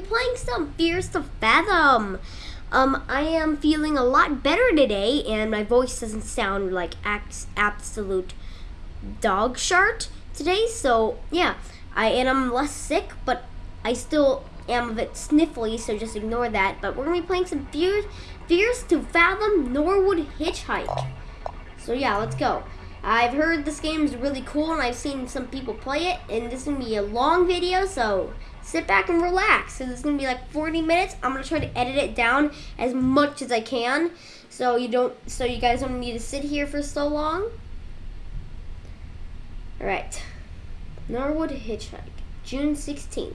playing some Fears to Fathom. Um, I am feeling a lot better today and my voice doesn't sound like absolute dog shart today. So yeah, I and I'm less sick, but I still am a bit sniffly, so just ignore that. But we're to be playing some Fears, Fears to Fathom Norwood Hitchhike. So yeah, let's go. I've heard this game is really cool and I've seen some people play it and this is to be a long video so sit back and relax. So this is going to be like 40 minutes. I'm to try to edit it down as much as I can so you don't so you guys don't need to sit here for so long. All right. Norwood Hitchhike, June 16th.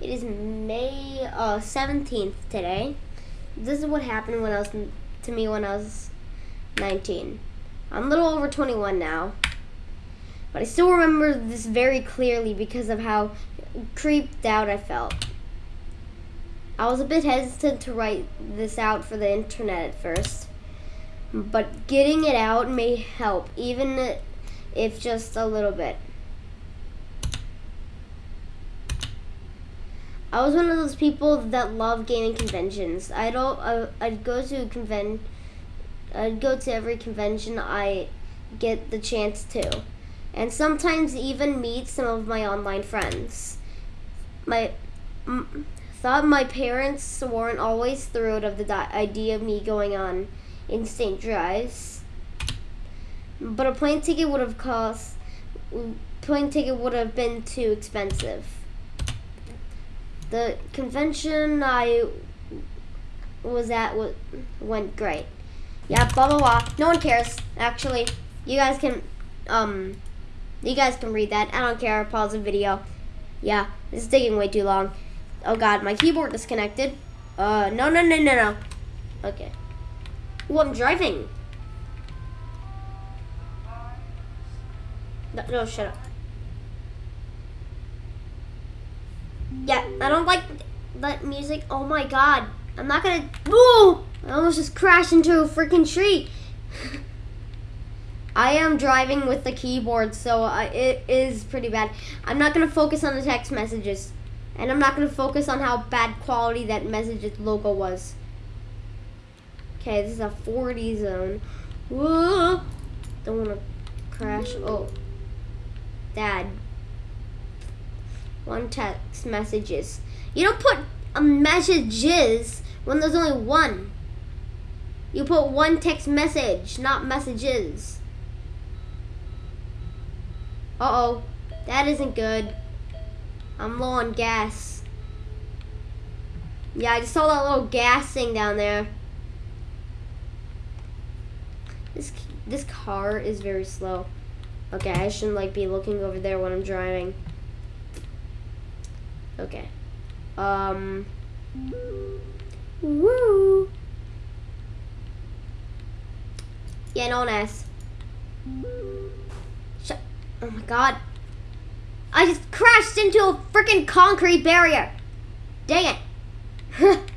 It is May uh, 17th today. This is what happened when I was to me when I was 19. I'm a little over 21 now. But I still remember this very clearly because of how creeped out I felt. I was a bit hesitant to write this out for the internet at first. But getting it out may help, even if just a little bit. I was one of those people that love gaming conventions. I'd, uh, I'd go to a convention I'd go to every convention I get the chance to, and sometimes even meet some of my online friends. My thought my parents weren't always thrilled of the idea of me going on instant drives, but a plane ticket would have cost. Plane ticket would have been too expensive. The convention I was at went great. Yeah, blah, blah, blah. No one cares, actually. You guys can, um, you guys can read that. I don't care. Pause the video. Yeah, this is taking way too long. Oh, God, my keyboard disconnected. Uh, no, no, no, no, no. Okay. Oh, I'm driving. No, no, shut up. Yeah, I don't like that music. Oh my god. I'm not gonna. Woo! I almost just crashed into a freaking tree. I am driving with the keyboard, so uh, it is pretty bad. I'm not going to focus on the text messages. And I'm not going to focus on how bad quality that message's logo was. Okay, this is a 40 zone. Whoa! Don't want to crash. Oh. Dad. One text messages. You don't put a messages when there's only one. You put one text message, not messages. Uh-oh. That isn't good. I'm low on gas. Yeah, I just saw that little gas thing down there. This this car is very slow. Okay, I shouldn't like be looking over there when I'm driving. Okay. Um. Woo. Yeah, as. Shut. Oh my god. I just crashed into a freaking concrete barrier. Dang it.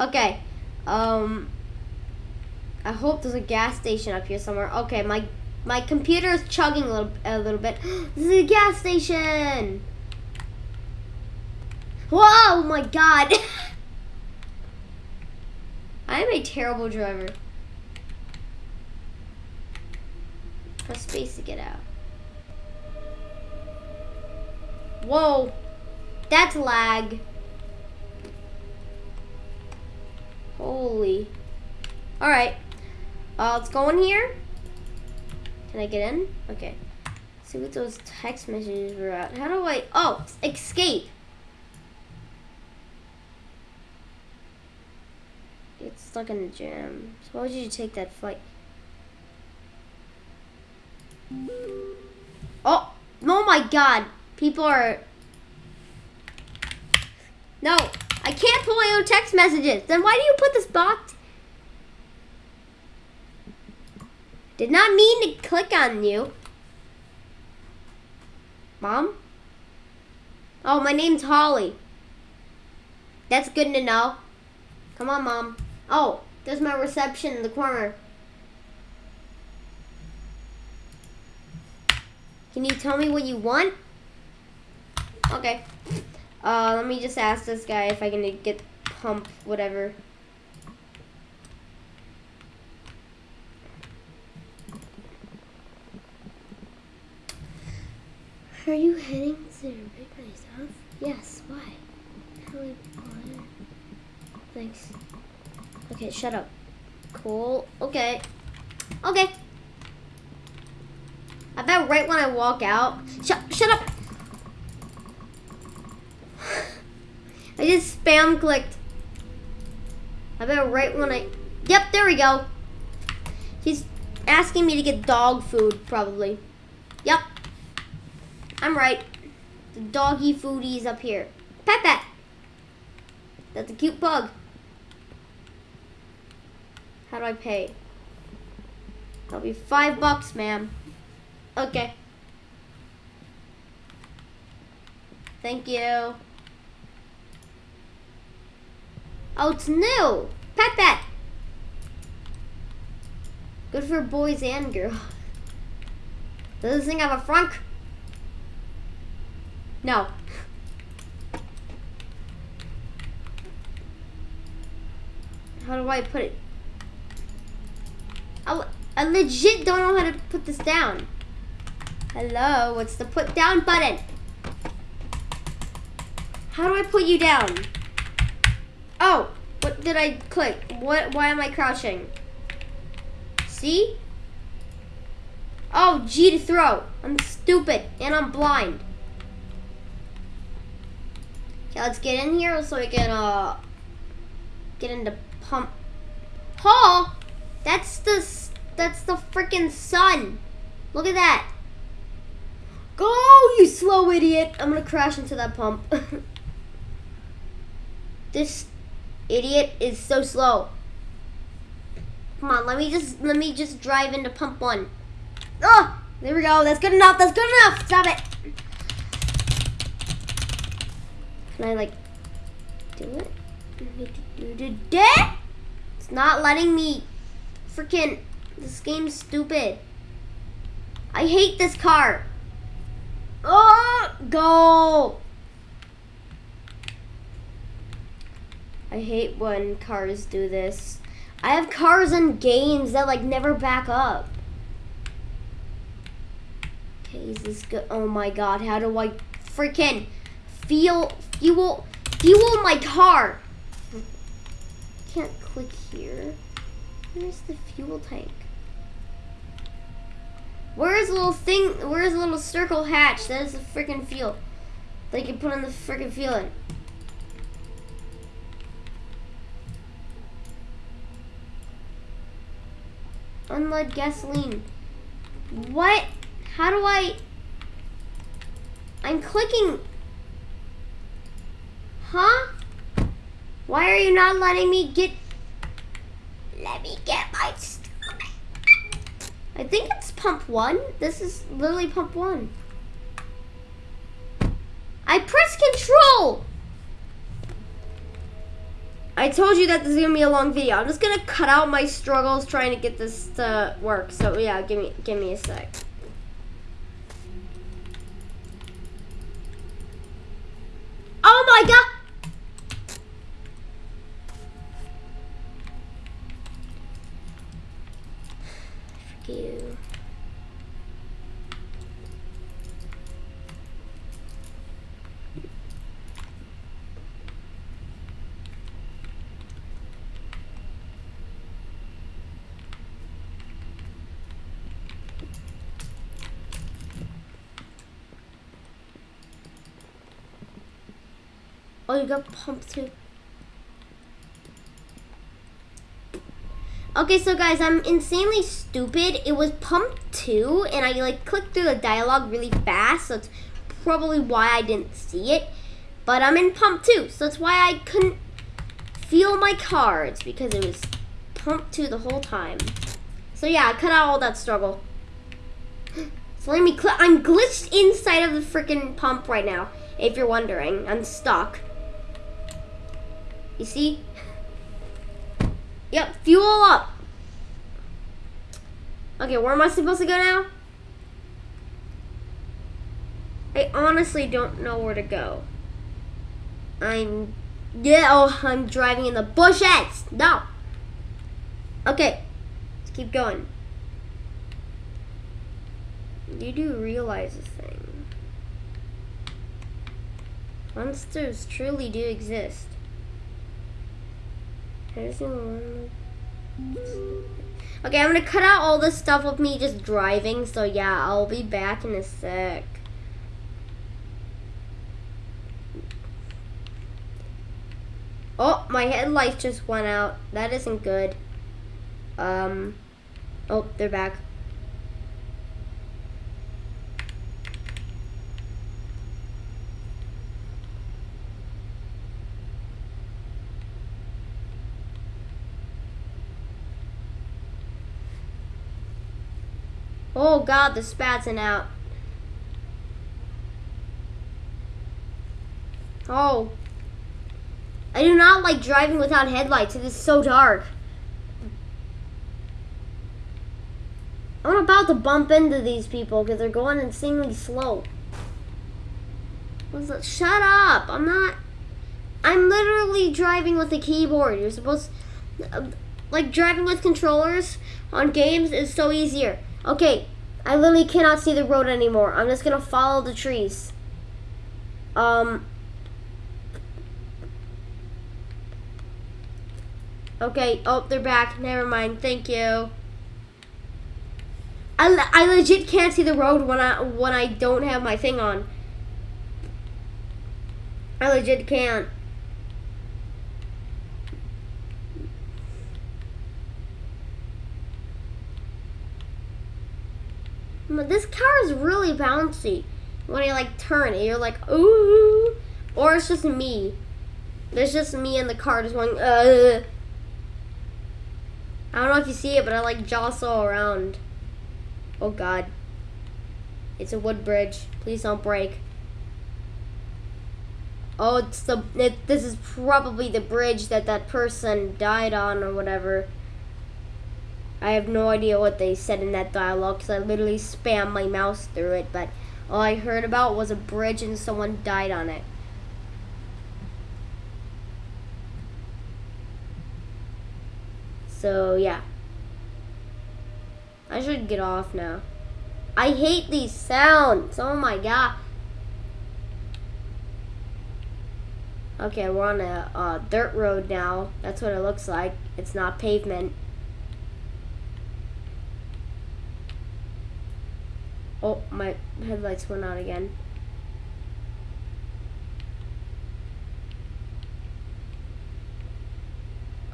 okay. Um. I hope there's a gas station up here somewhere. Okay, my my computer is chugging a little a little bit. this is a gas station. Whoa, my god. I am a terrible driver. Press space to get out. Whoa. That's lag. Holy. Alright. Uh, let's go in here. Can I get in? Okay. Let's see what those text messages were at. How do I... Oh, escape. It's stuck in the jam. So why did you take that flight? Oh! Oh my god! People are... No! I can't pull my own text messages! Then why do you put this box? Did not mean to click on you. Mom? Oh, my name's Holly. That's good to know. Come on, Mom. Oh, there's my reception in the corner. Can you tell me what you want? Okay. Uh, let me just ask this guy if I can get pump whatever. Are you heading to the big place, huh? Yes, why? Thanks. Okay, shut up. Cool. Okay. Okay. I bet right when I walk out. Shut shut up! I just spam clicked. I bet right when I Yep, there we go. He's asking me to get dog food, probably. Yep. I'm right. The doggy foodie's up here. Pet that. That's a cute pug. How do I pay? That'll be five bucks, ma'am. Okay. Thank you. Oh, it's new. Pet that. Good for boys and girls. Does this thing have a frunk? No. How do I put it? I, I legit don't know how to put this down. Hello, what's the put down button? How do I put you down? Oh, what did I click? What? Why am I crouching? See? Oh, G to throw. I'm stupid and I'm blind. Okay, let's get in here so we can uh get into pump. Paul, that's the that's the freaking sun. Look at that. Go, you slow idiot! I'm gonna crash into that pump. this idiot is so slow. Come on, let me just let me just drive into pump one. Oh, there we go. That's good enough. That's good enough. Stop it. Can I like do it? It's not letting me freaking this game's stupid. I hate this car. Oh, go. I hate when cars do this. I have cars in games that like never back up. Okay, is this good? Oh my god, how do I freaking feel fuel fuel my car. Can't click here. Where's the fuel tank? Where's little thing? Where's little circle hatch? That is the freaking fuel. They can put on the freaking fuel in. Unlead gasoline. What? How do I? I'm clicking Huh? Why are you not letting me get... Let me get my... I think it's pump one. This is literally pump one. I press control! I told you that this is gonna be a long video. I'm just gonna cut out my struggles trying to get this to work. So yeah, give me give me a sec. Oh my god! you. Oh, you got pumped too. Okay, so guys, I'm insanely stupid. It was pump two, and I like clicked through the dialogue really fast, so it's probably why I didn't see it. But I'm in pump two, so that's why I couldn't feel my cards because it was pump two the whole time. So yeah, I cut out all that struggle. So let me, click. I'm glitched inside of the freaking pump right now, if you're wondering. I'm stuck. You see? Yep, fuel up. Okay, where am I supposed to go now? I honestly don't know where to go. I'm yeah, oh, I'm driving in the bushes. No. Okay, let's keep going. You do realize a thing. Monsters truly do exist. Okay, I'm gonna cut out all this stuff of me just driving, so yeah, I'll be back in a sec. Oh, my headlights just went out. That isn't good. Um, oh, they're back. Oh god, the spatzing out. Oh. I do not like driving without headlights. It is so dark. I'm about to bump into these people because they're going insanely slow. What's that? Shut up! I'm not. I'm literally driving with a keyboard. You're supposed. Like driving with controllers on games is so easier. Okay, I literally cannot see the road anymore. I'm just gonna follow the trees. Um. Okay, oh, they're back. Never mind. Thank you. I, I legit can't see the road when I when I don't have my thing on. I legit can't. This car is really bouncy. When I like turn it, you're like, ooh. Or it's just me. There's just me in the car just going, uh. I don't know if you see it, but I like jostle around. Oh god. It's a wood bridge. Please don't break. Oh, it's the, it, this is probably the bridge that that person died on or whatever. I have no idea what they said in that dialogue because I literally spammed my mouse through it, but all I heard about was a bridge and someone died on it. So, yeah. I should get off now. I hate these sounds. Oh my god. Okay, we're on a uh, dirt road now. That's what it looks like. It's not pavement. Oh, my headlights went out again.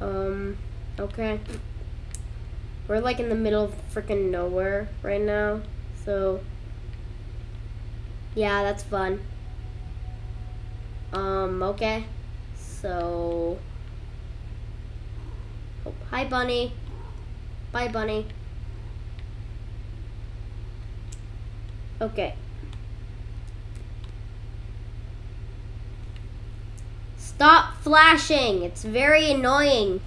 Um, okay. We're like in the middle of freaking nowhere right now. So, yeah, that's fun. Um, okay. So, oh, hi, Bunny. Bye, Bunny. Okay. Stop flashing. It's very annoying.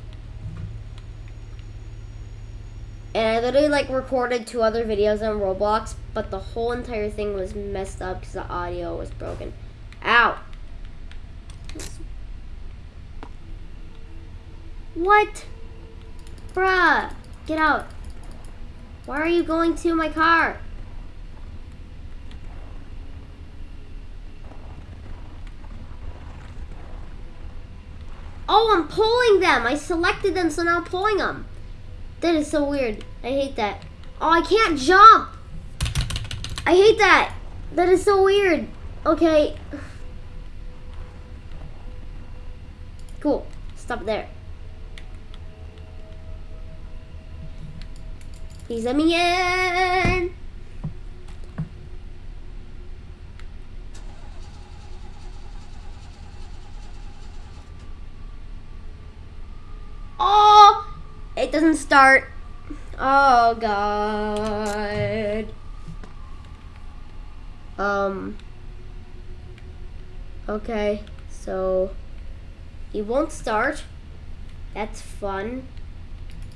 And I literally like recorded two other videos on Roblox, but the whole entire thing was messed up because the audio was broken. Ow. What? Bruh. Get out. Why are you going to my car? Oh, I'm pulling them. I selected them, so now I'm pulling them. That is so weird. I hate that. Oh, I can't jump. I hate that. That is so weird. Okay. Cool. Stop there. Please let me in. Oh, it doesn't start. Oh, God. Um. Okay, so he won't start. That's fun.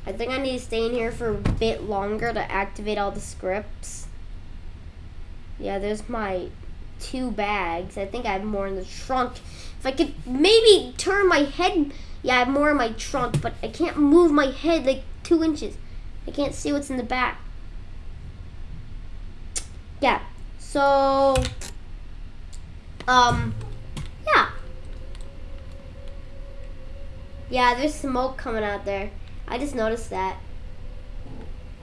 I think I need to stay in here for a bit longer to activate all the scripts. Yeah, there's my two bags. I think I have more in the trunk. If I could maybe turn my head, yeah, I have more in my trunk, but I can't move my head like two inches. I can't see what's in the back. Yeah, so, um, yeah. Yeah, there's smoke coming out there. I just noticed that.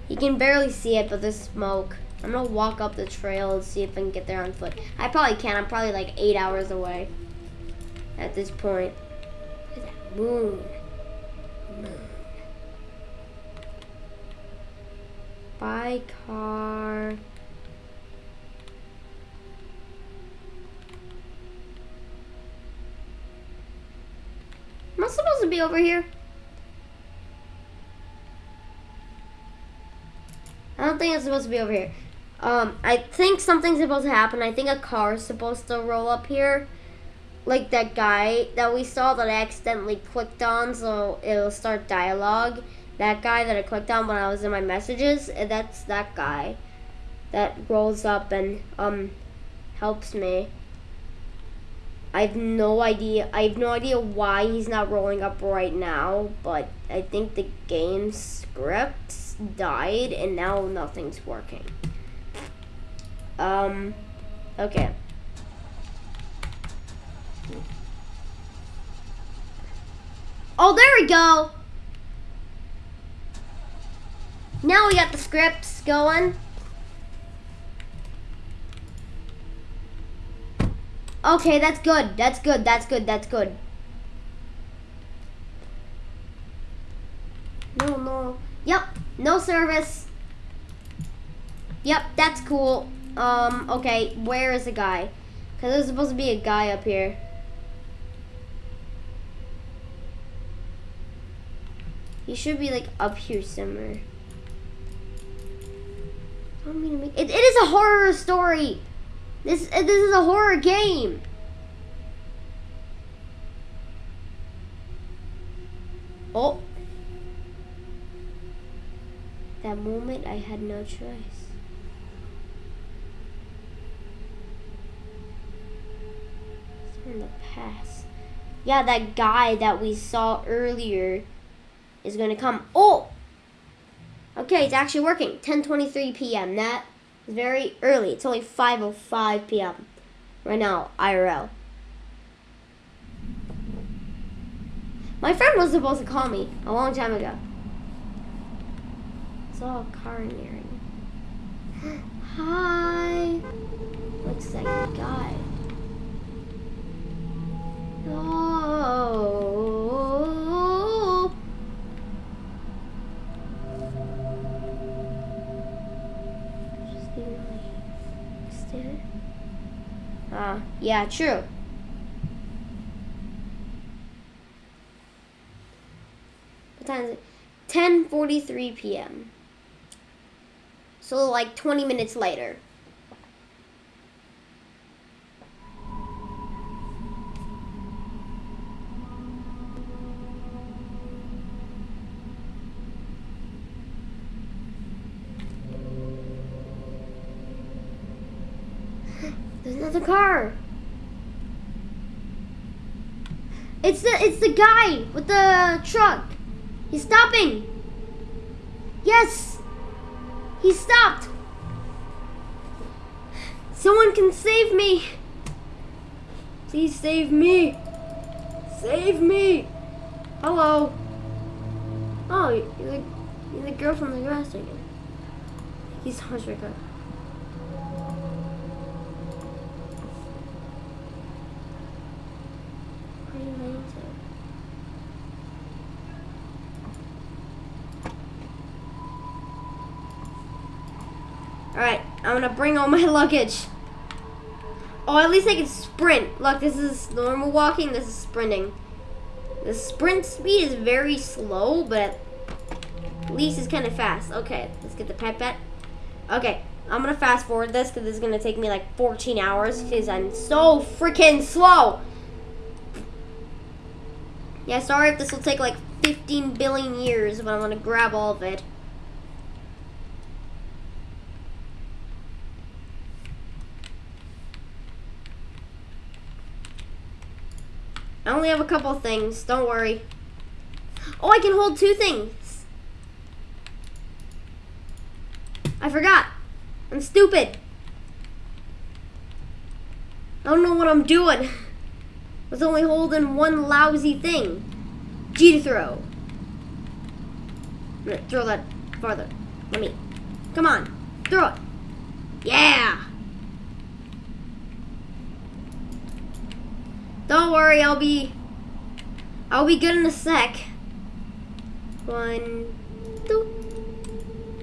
You can barely see it, but there's smoke. I'm gonna walk up the trail and see if I can get there on foot. I probably can. I'm probably like eight hours away at this point. Moon. Moon. By car. Am I supposed to be over here? I don't think it's supposed to be over here. Um, I think something's supposed to happen. I think a car is supposed to roll up here. Like that guy that we saw that I accidentally clicked on so it'll start dialogue. That guy that I clicked on when I was in my messages, eh, that's that guy that rolls up and um helps me. I have no idea. I have no idea why he's not rolling up right now, but I think the game script died and now nothing's working. Um, okay. Oh, there we go. Now we got the scripts going. Okay, that's good. That's good. That's good. That's good. No, no. Yep. No service. Yep, that's cool. Um, okay, where is the guy? Because there's supposed to be a guy up here. He should be, like, up here somewhere. I don't mean to make... It, it is a horror story! This, uh, this is a horror game! Oh! That moment, I had no choice. in the past. Yeah, that guy that we saw earlier is going to come. Oh! Okay, it's actually working. 10.23 p.m. That is very early. It's only 5.05 p.m. right now, IRL. My friend was supposed to call me a long time ago. It's all car nearing. Hi. Looks like a guy. Oh. Uh, yeah, true. What time is it? 10.43 p.m. So like 20 minutes later. There's another car. It's the it's the guy with the truck. He's stopping. Yes. He stopped. Someone can save me. Please save me. Save me. Hello. Oh, you're the, you're the girl from the grass again. He's Harsrika. Alright, I'm gonna bring all my luggage. Oh, at least I can sprint. Look, this is normal walking, this is sprinting. The sprint speed is very slow, but at least it's kind of fast. Okay, let's get the pipette. Okay, I'm gonna fast forward this because this is gonna take me like 14 hours because I'm so freaking slow. Yeah, sorry if this will take like 15 billion years, but I'm gonna grab all of it. I only have a couple things. Don't worry. Oh, I can hold two things. I forgot. I'm stupid. I don't know what I'm doing. I was only holding one lousy thing. G to throw. I'm gonna throw that farther. Let me. Come on. Throw it. Yeah. Don't worry, I'll be I'll be good in a sec. One, two.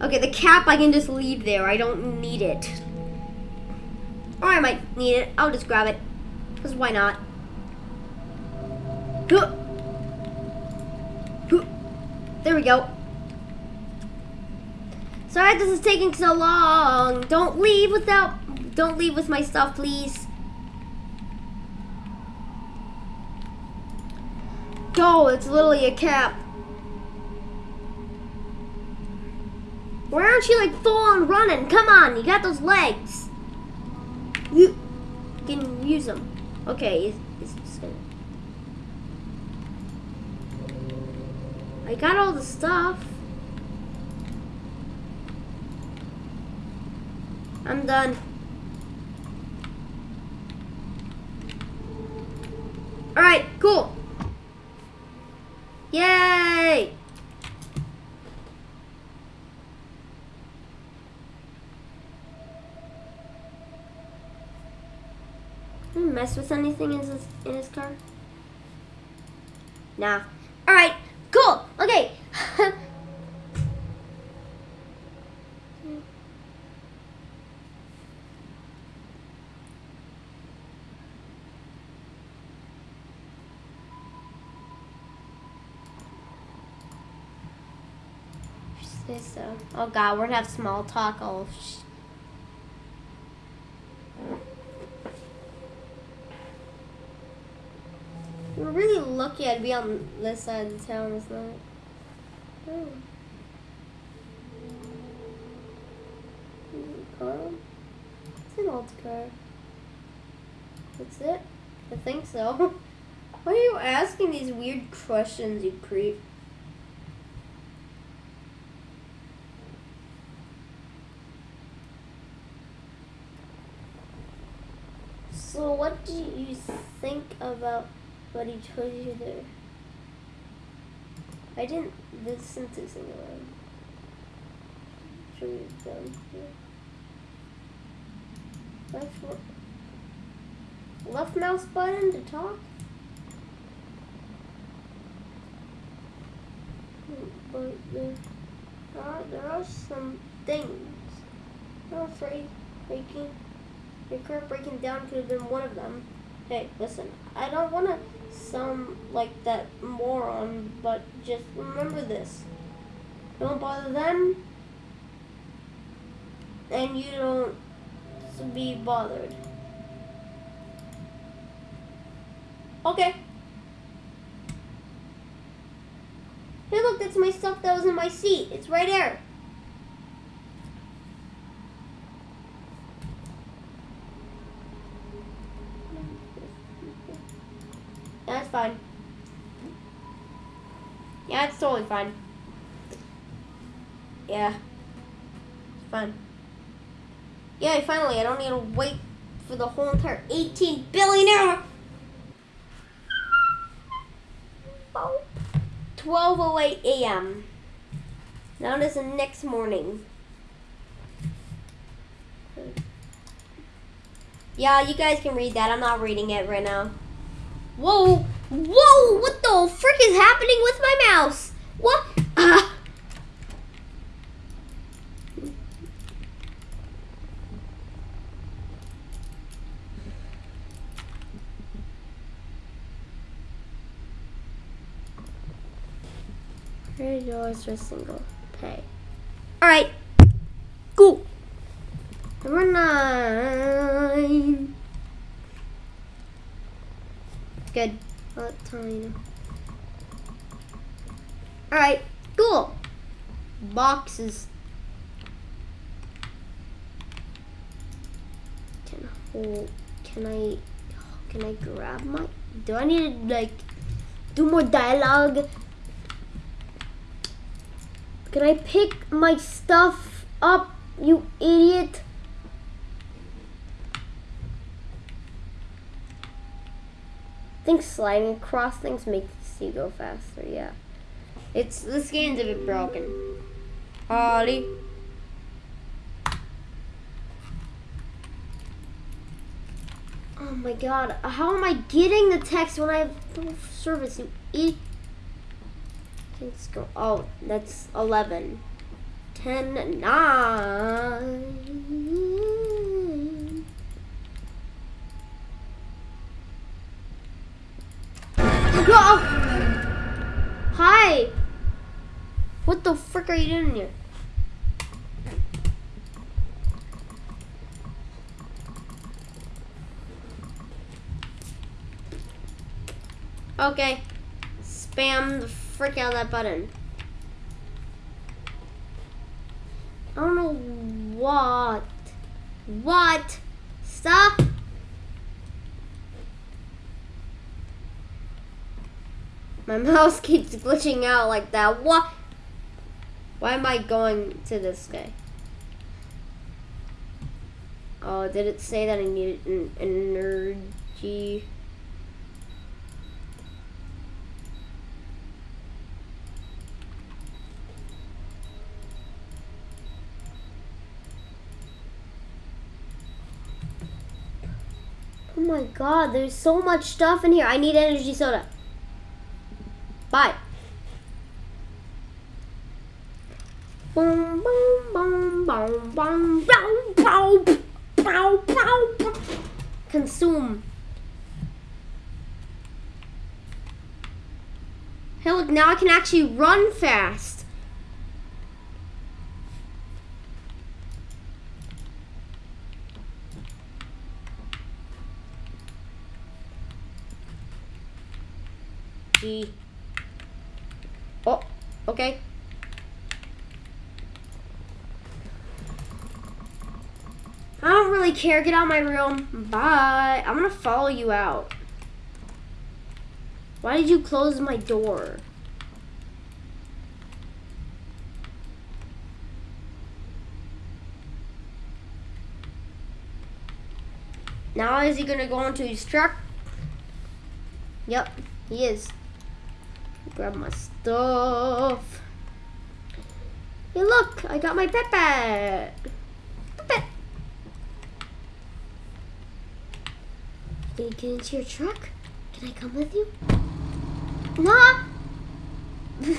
Okay, the cap I can just leave there. I don't need it. Or I might need it. I'll just grab it. Because why not? There we go. Sorry this is taking so long. Don't leave without... Don't leave with my stuff, please. Go, it's literally a cap. Why aren't you like full on running? Come on, you got those legs. You can use them. Okay, it's, it's just gonna. I got all the stuff. I'm done. Alright, cool. Yay! Did mess with anything in his, in his car? Nah. Alright, cool. Okay. so. Uh, oh god, we're gonna have small talk. Oh, We're really lucky I'd be on this side of the town, isn't it? Oh. Hmm. Car? It's an old car. That's it? I think so. Why are you asking these weird questions, you creep? So what do you think about what he told you there? I didn't listen to sing around. Should we done here? Left, left mouse button to talk? But there are, there are some things. I'm afraid making your car breaking down could have been one of them. Hey, listen, I don't want to sound like that moron, but just remember this. Don't bother them, and you don't be bothered. Okay. Hey look, that's my stuff that was in my seat. It's right there. That's fine. Yeah, it's totally fine. Yeah. It's fine. Yeah, finally, I don't need to wait for the whole entire 18 billion hour. 12.08 a.m. Now it is the next morning. Yeah, you guys can read that. I'm not reading it right now. Whoa! Whoa! What the frick is happening with my mouse? What? Uh. Thirty dollars for a single pay. All right. Cool. Number nine. Good. Alright, cool. Boxes. Can hold, can I, Can I grab my... Do I need to, like, do more dialogue? Can I pick my stuff up, you idiot? Think sliding across things makes you go faster, yeah. It's, this game's a bit broken. Ollie. Oh my god, how am I getting the text when I have no service? You idiot. Let's go. Oh, that's 11. 10, 9. Oh! Hi! What the frick are you doing here? Okay. Spam the frick out of that button. I don't know what. What? Stop. My mouse keeps glitching out like that. What? Why am I going to this guy? Oh, did it say that I needed an energy? Oh my god, there's so much stuff in here. I need energy soda. Pow Consume. Hey, look, now I can actually run fast. G. Okay. I don't really care. Get out of my room. Bye. I'm gonna follow you out. Why did you close my door? Now is he gonna go into his truck? Yep, he is. Grab my stuff. Hey look, I got my Pepe. Pepe. Can you get into your truck? Can I come with you? Nah.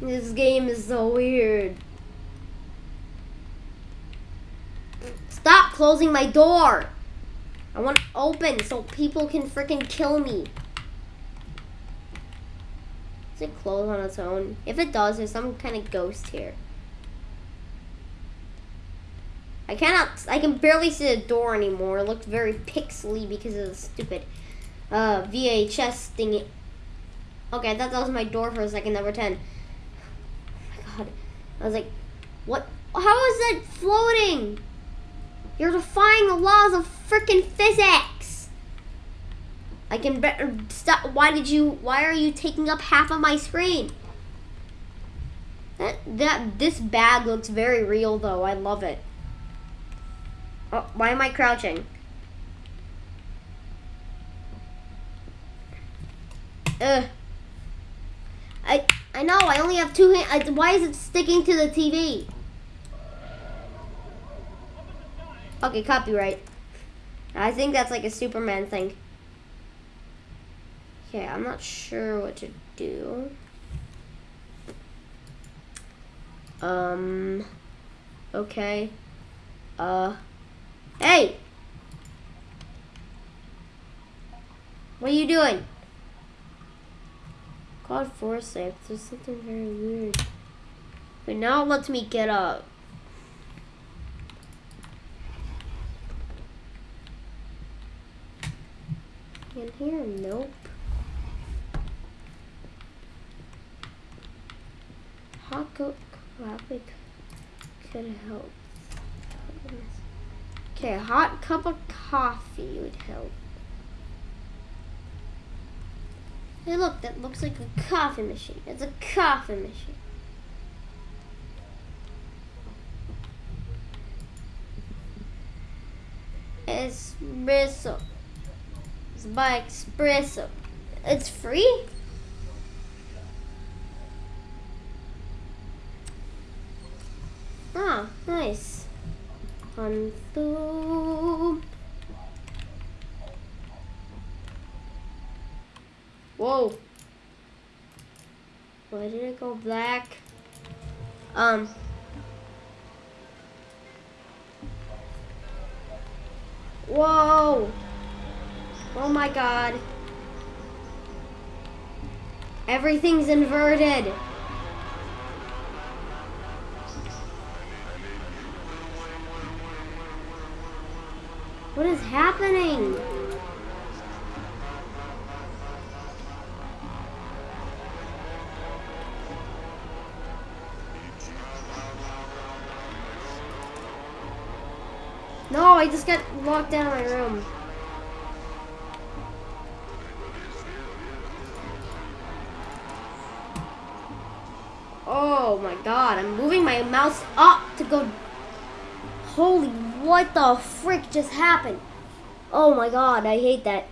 this game is so weird. Stop closing my door. I want to open so people can freaking kill me. It close on its own? If it does, there's some kind of ghost here. I cannot, I can barely see the door anymore. It looked very pixely because of the stupid uh, VHS thingy. Okay, I thought that was my door for a second, number 10. Oh my god. I was like, what? How is that floating? You're defying the laws of freaking physics. I can better stop. Why did you? Why are you taking up half of my screen? That that this bag looks very real though. I love it. Oh, why am I crouching? Ugh. I I know. I only have two hands. Why is it sticking to the TV? Okay, copyright. I think that's like a Superman thing. Okay, I'm not sure what to do. Um, okay. Uh, hey! What are you doing? God forsafe, there's something very weird. But now it lets me get up. In here? Nope. Taco Coffee could help. Okay, a hot cup of coffee would help. Hey look, that looks like a coffee machine. It's a coffee machine. Espresso. It's by espresso. It's free? Nice. Conto. Whoa. Why did it go black? Um. Whoa. Oh my god. Everything's inverted. What is happening? No, I just got locked out of my room. Oh my god, I'm moving my mouse up to go. Holy, what the frick just happened? Oh my god, I hate that.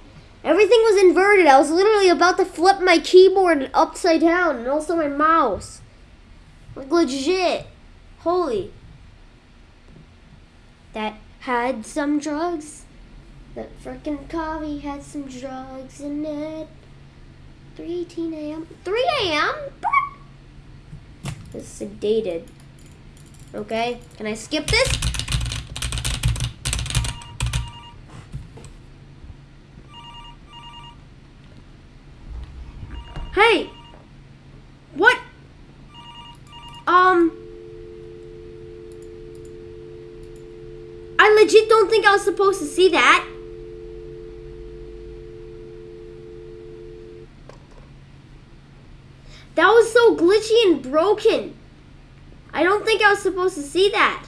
Everything was inverted. I was literally about to flip my keyboard upside down and also my mouse. Like legit. Holy. That had some drugs. That frickin' coffee had some drugs in it. 3.18 a.m. 3 a.m.? It's sedated. Okay, can I skip this? Hey! What? Um... I legit don't think I was supposed to see that. That was so glitchy and broken. I don't think I was supposed to see that.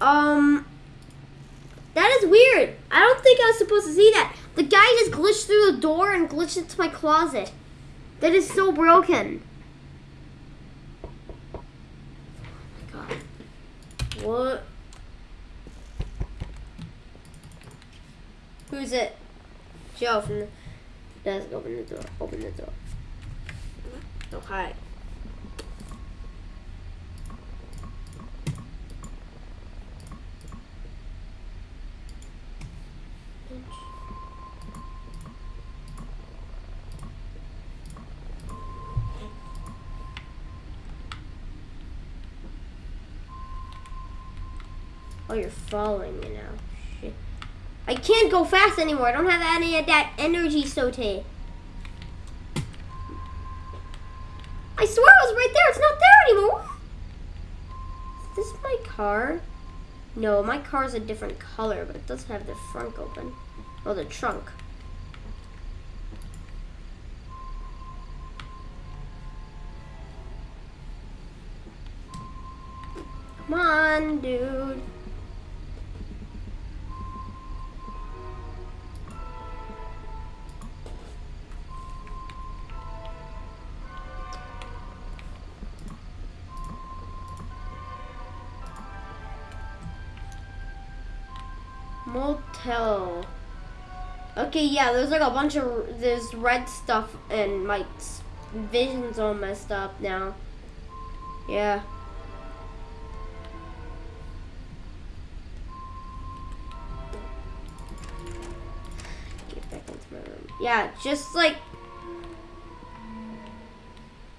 Um, that is weird. I don't think I was supposed to see that. The guy just glitched through the door and glitched into my closet. That is so broken. Oh my god. What? Who's it? Joe from the desk. Open the door. Open the door. Oh, hi. Oh, you're following me now. Shit. I can't go fast anymore. I don't have any of that energy, Sote. I swear I was right there. It's not there anymore. Is this my car? No, my car's a different color, but it does have the front open. Oh, the trunk. Come on, dude. Motel. Okay, yeah, there's like a bunch of there's red stuff and my vision's all messed up now. Yeah. Get back into my room. Yeah, just like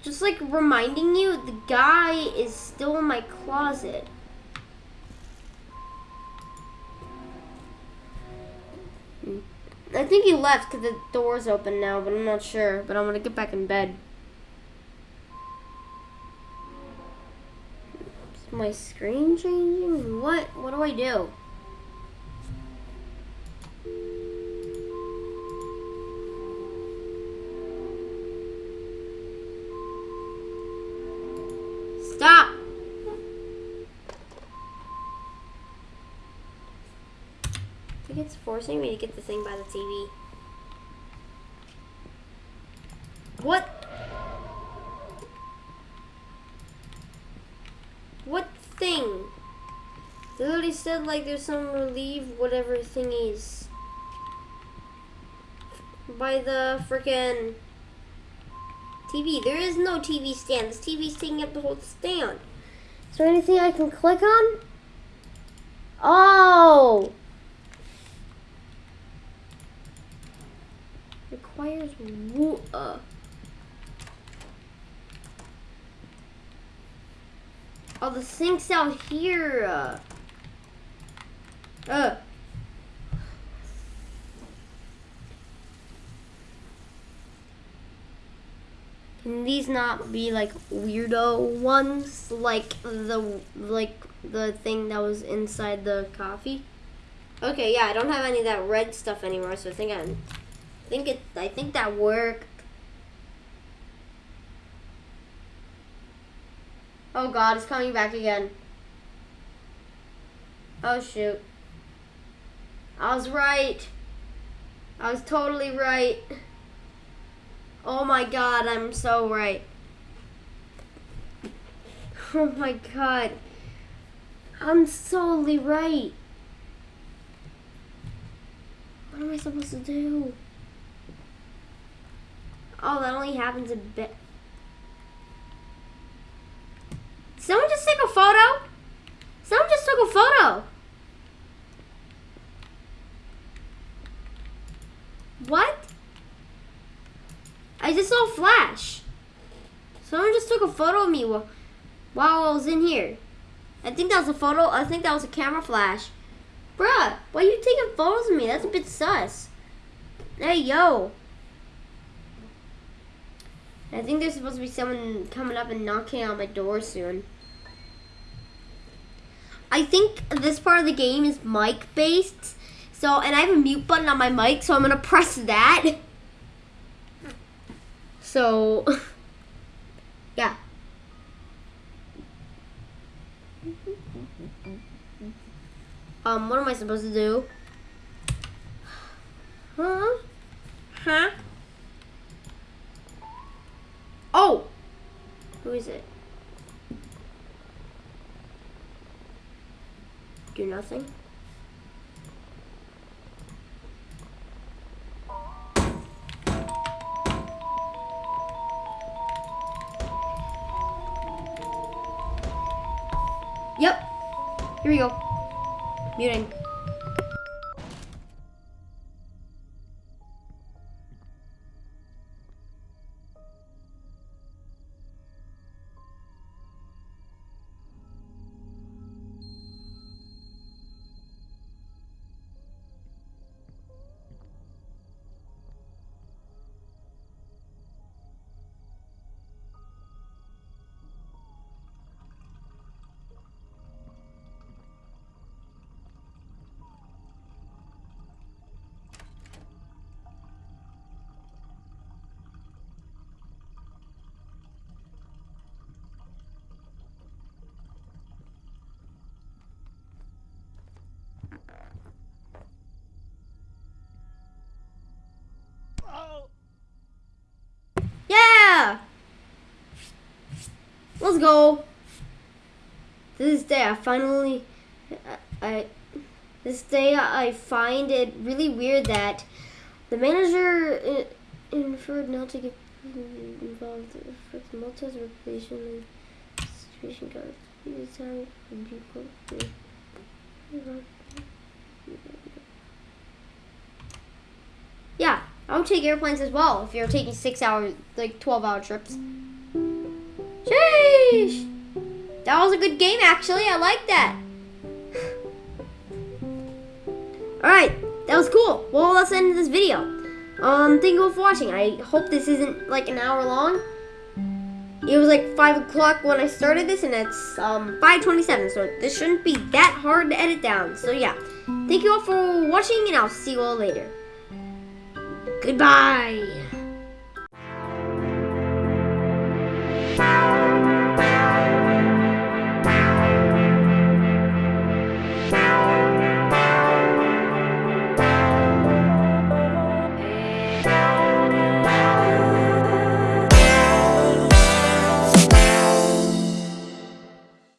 just like reminding you the guy is still in my closet. I think he left because the door's open now, but I'm not sure. But I'm going to get back in bed. Is my screen changing? What? What do I do? Forcing me to get the thing by the TV. What? What thing? They literally said like there's some relieve whatever thing is. By the freaking TV. There is no TV stand. This TV's taking up the whole stand. Is there anything I can click on? Oh! Requires uh. Oh, the sink's out here. Uh. uh. Can these not be like weirdo ones, like the like the thing that was inside the coffee? Okay, yeah, I don't have any of that red stuff anymore, so I think I, I think it, I think that worked. Oh God, it's coming back again. Oh shoot. I was right. I was totally right. Oh my god, I'm so right. Oh my god. I'm solely right. What am I supposed to do? Oh, that only happens a bit. Someone just take a photo? Someone just took a photo. What? I just saw a flash. Someone just took a photo of me while, while I was in here. I think that was a photo. I think that was a camera flash. Bruh, why are you taking photos of me? That's a bit sus. Hey, yo. I think there's supposed to be someone coming up and knocking on my door soon. I think this part of the game is mic based. So, and I have a mute button on my mic, so I'm going to press that. So, yeah. Um, what am I supposed to do? Huh? Huh? Oh! Who is it? Do nothing? Yep. Here we go. Muting. Let's go. This day I finally, I, this day I find it really weird that the manager inferred not to get involved with Malta's reputation and situation guard. This time Yeah, I would take airplanes as well if you're taking six hour, like 12 hour trips. Sheesh! That was a good game actually, I like that. Alright, that was cool. Well, let's end of this video. Um, thank you all for watching. I hope this isn't like an hour long. It was like 5 o'clock when I started this and it's um, 5.27, so this shouldn't be that hard to edit down. So yeah, thank you all for watching and I'll see you all later. Goodbye.